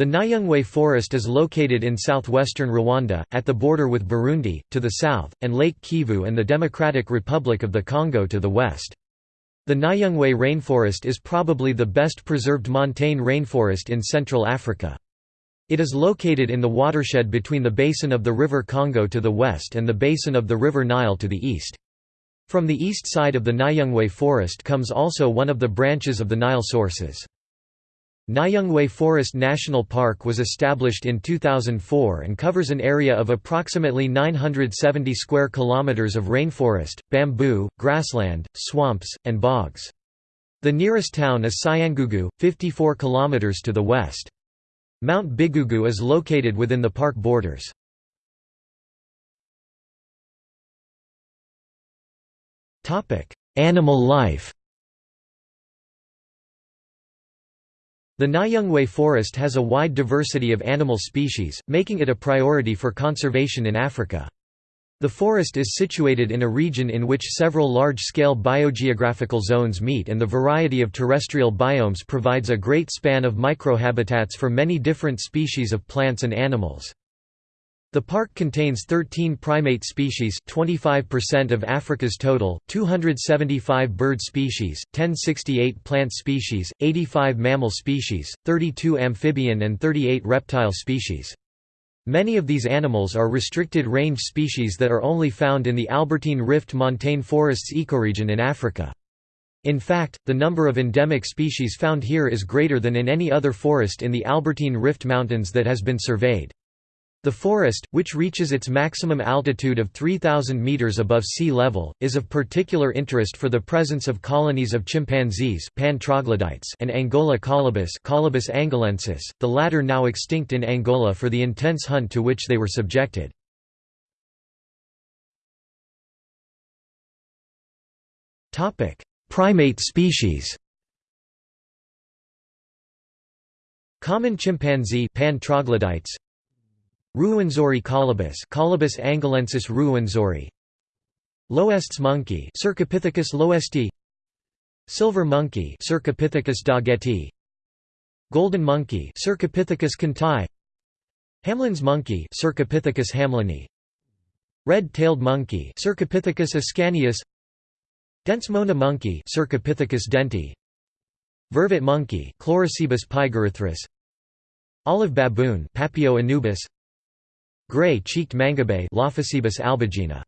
The Nyungwe Forest is located in southwestern Rwanda, at the border with Burundi, to the south, and Lake Kivu and the Democratic Republic of the Congo to the west. The Nyungwe rainforest is probably the best preserved montane rainforest in Central Africa. It is located in the watershed between the basin of the River Congo to the west and the basin of the River Nile to the east. From the east side of the Nyungwe forest comes also one of the branches of the Nile sources. Nyungwe Forest National Park was established in 2004 and covers an area of approximately 970 square kilometers of rainforest, bamboo, grassland, swamps, and bogs. The nearest town is Cyangugu, 54 kilometers to the west. Mount Bigugu is located within the park borders. Animal life The Nyungwe forest has a wide diversity of animal species, making it a priority for conservation in Africa. The forest is situated in a region in which several large-scale biogeographical zones meet and the variety of terrestrial biomes provides a great span of microhabitats for many different species of plants and animals. The park contains 13 primate species 25% of Africa's total, 275 bird species, 1068 plant species, 85 mammal species, 32 amphibian and 38 reptile species. Many of these animals are restricted range species that are only found in the Albertine Rift montane forests ecoregion in Africa. In fact, the number of endemic species found here is greater than in any other forest in the Albertine Rift Mountains that has been surveyed. The forest, which reaches its maximum altitude of 3,000 meters above sea level, is of particular interest for the presence of colonies of chimpanzees Pan troglodytes and Angola colobus Colobus angolensis, the latter now extinct in Angola for the intense hunt to which they were subjected. Primate species Common chimpanzee Pan troglodytes Ruwenzori colobus Colobus angolensis ruwenzori. L'Hoest's monkey Cercopithecus lhoesti. Silver monkey Cercopithecus doggetti Golden monkey Cercopithecus kandti Hamlyn's monkey Cercopithecus hamlyni. Red-tailed monkey Cercopithecus ascanius. Dent's mona monkey Cercopithecus denti. Vervet monkey Chlorocebus pygerythrus Olive baboon Papio anubis Gray-cheeked mangabey Lophocebus albigena